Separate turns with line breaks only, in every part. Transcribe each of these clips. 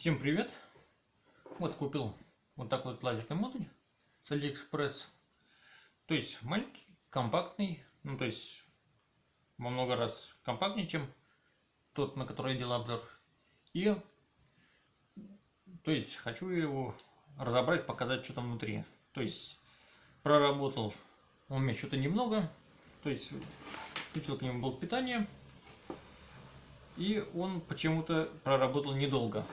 Всем привет! Вот купил вот такой вот лазерный модуль с Алиэкспресс. То есть маленький, компактный, ну то есть во много раз компактнее, чем тот, на который я делал обзор. И то есть хочу его разобрать, показать, что там внутри. То есть проработал у меня что-то немного. То есть включил к нему блок питания. И он почему-то проработал недолго.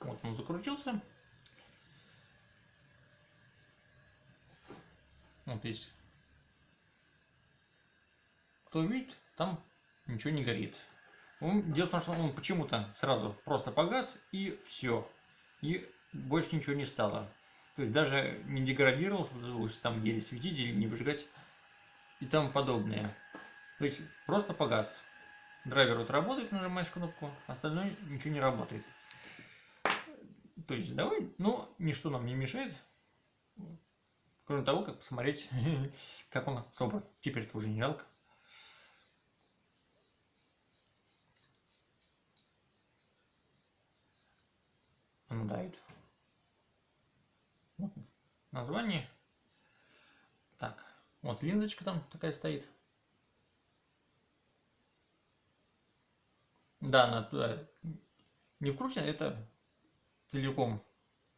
Вот он закрутился. Вот здесь. Кто видит, там ничего не горит. Дело в том, что он почему-то сразу просто погас и все. И больше ничего не стало. То есть даже не деградировал, чтобы там еле светить или не выжигать и тому подобное. То есть просто погас. Драйвер вот работает, нажимаешь кнопку, остальное ничего не работает. То есть давай, но ничто нам не мешает, кроме того, как посмотреть, как он собран. Теперь это уже не жалко. Он дает. Вот название. Так, вот линзочка там такая стоит. Да, она туда не вкручена, это целиком,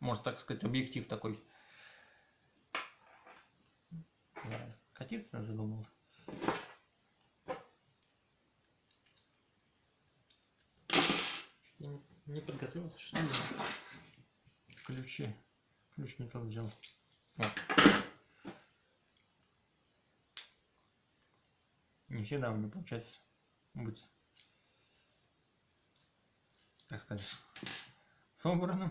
можно так сказать, объектив такой. Катиться задумал. Я не подготовился, что ли? Ключи. Ключ не тот взял. Вот. Не всегда у меня получается быть, так сказать, собранным.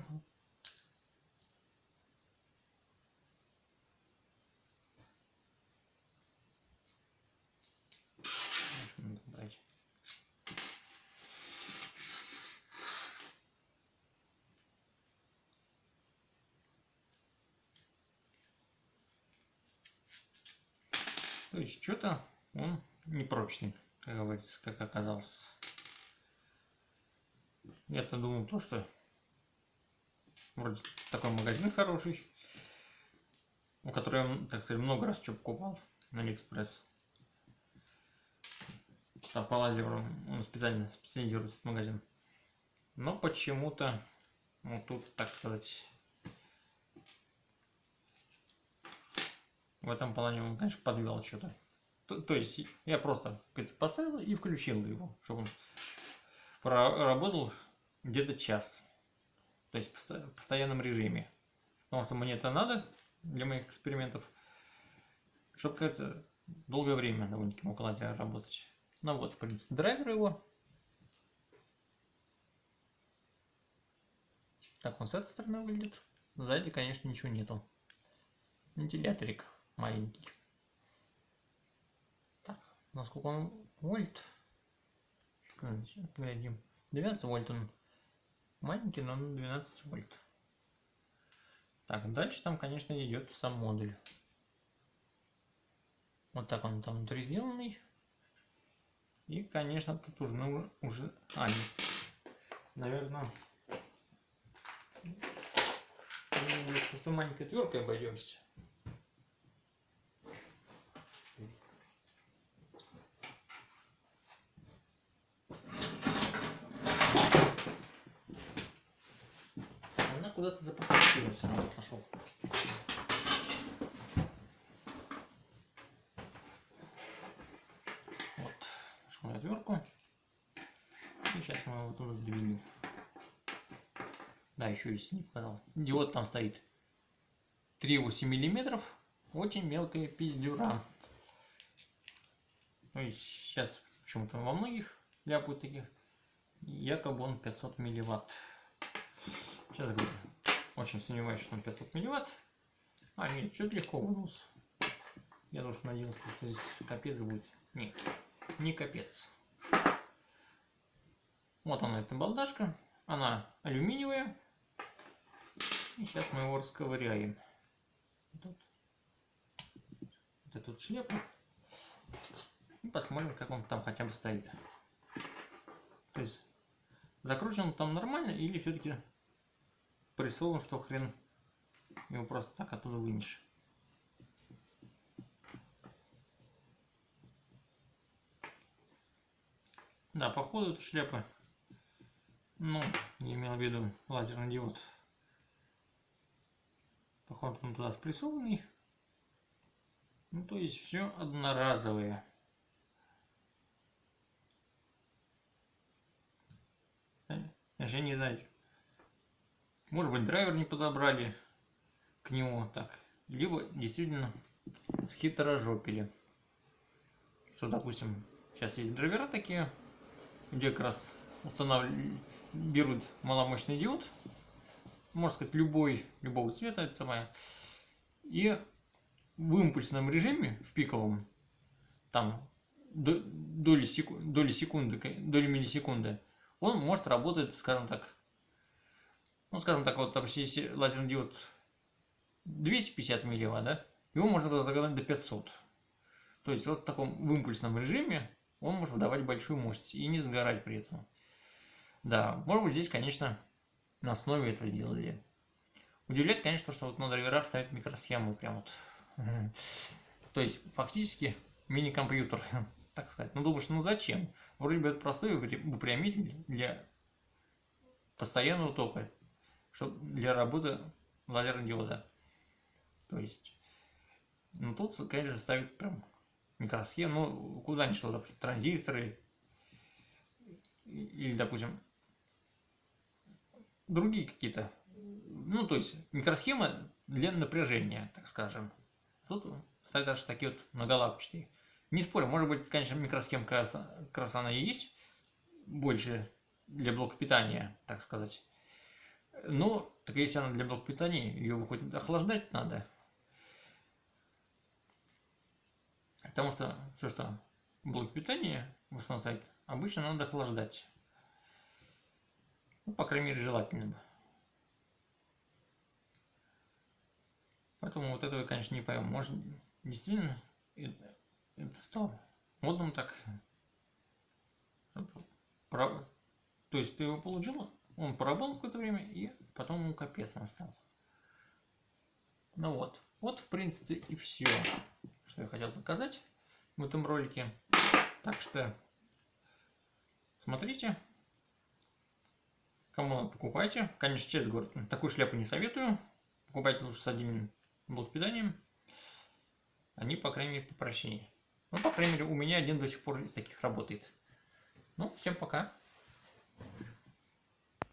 То есть что-то он непрочный, как говорится, как оказалось. Я-то думал то, что Вроде такой магазин хороший, у которого я, так сказать, много раз что покупал на Алиэкспресс. Там по лазеру он специально специализируется этот магазин. Но почему-то вот тут, так сказать, в этом плане он, конечно, подвел что-то. То, то есть я просто поставил и включил его, чтобы он проработал где-то час то есть в постоянном режиме. Потому что мне это надо для моих экспериментов, чтобы, кажется, долгое время довольно-таки мог лазер работать. Ну вот, в принципе, драйвер его. Так он с этой стороны выглядит. Сзади, конечно, ничего нету. Вентиляторик маленький. Так, насколько он вольт? Глядим. 12 вольт он Маленький, но на 12 вольт. Так, дальше там, конечно, идет сам модуль. Вот так он там внутри сделанный. И, конечно, тут уже, ну, уже, а, нет, наверное, просто маленькой тверкой обойдемся. Куда-то запропастился. Пошел. Вот. Нашел отвертку. И сейчас мы его туда сдвинем. Да, еще есть не показал. Диод там стоит 3,8 миллиметров. Очень мелкая пиздюра. То есть сейчас почему-то во многих ляпают таких. Якобы он 500 милливатт. Сейчас говорю. Очень сомневаюсь, что он 500 милливатт. А, нет, чуть легко вынулся. Я тоже надеялся, что здесь капец будет. Нет, не капец. Вот она, эта балдашка. Она алюминиевая. И сейчас мы его расковыряем. Вот, вот эту вот. И посмотрим, как он там хотя бы стоит. То есть, закручен он там нормально или все-таки прессован, что хрен его просто так оттуда вынешь. Да, походу эта шляпа, ну, я имел в виду лазерный диод. Походу он туда впрессованный. Ну, то есть все одноразовое. Даже не знаете. Может быть, драйвер не подобрали к нему так. Либо действительно схитрожопили. Что, допустим, сейчас есть драйвера такие, где как раз устанавливают, берут маломощный диод, можно сказать, любой, любого цвета, это самое, и в импульсном режиме, в пиковом, там доли, секунды, доли секунды, доли миллисекунды, он может работать, скажем так, ну, скажем так, вот, если лазерный диод 250 милливатт, да, его можно разогнать до 500. То есть вот в таком в импульсном режиме он может выдавать большую мощность и не сгорать при этом. Да, может быть здесь, конечно, на основе этого сделали. Удивляет, конечно, что вот на драйверах ставят микросхемы прям вот. То есть фактически мини-компьютер, так сказать. Ну думаешь, ну зачем? Вроде бы это простой выпрямитель для постоянного тока, чтобы для работы лазерного диода. То есть, ну тут, конечно, ставят прям микросхем, ну, куда-нибудь что, допустим, транзисторы, или, допустим, другие какие-то, ну, то есть, микросхема для напряжения, так скажем. Тут ставят даже такие вот многолапчатые. Не спорю, может быть, конечно, она и есть больше для блока питания, так сказать. Но, так если она для блока питания, ее выходит охлаждать надо. Потому что все, что блок питания в основном сайт, обычно надо охлаждать. Ну, по крайней мере, желательно бы. Поэтому вот этого я, конечно, не пойму. Может, действительно, это, стало модным так. Про... То есть ты его получил, он поработал какое-то время, и потом ему капец настал. Ну вот. Вот, в принципе, и все что я хотел показать в этом ролике. Так что смотрите. Кому надо, покупайте. Конечно, честно говоря, такую шляпу не советую. Покупайте лучше с отдельным блок питанием. Они, по крайней мере, попрочнее. Ну, по крайней мере, у меня один до сих пор из таких работает. Ну, всем пока.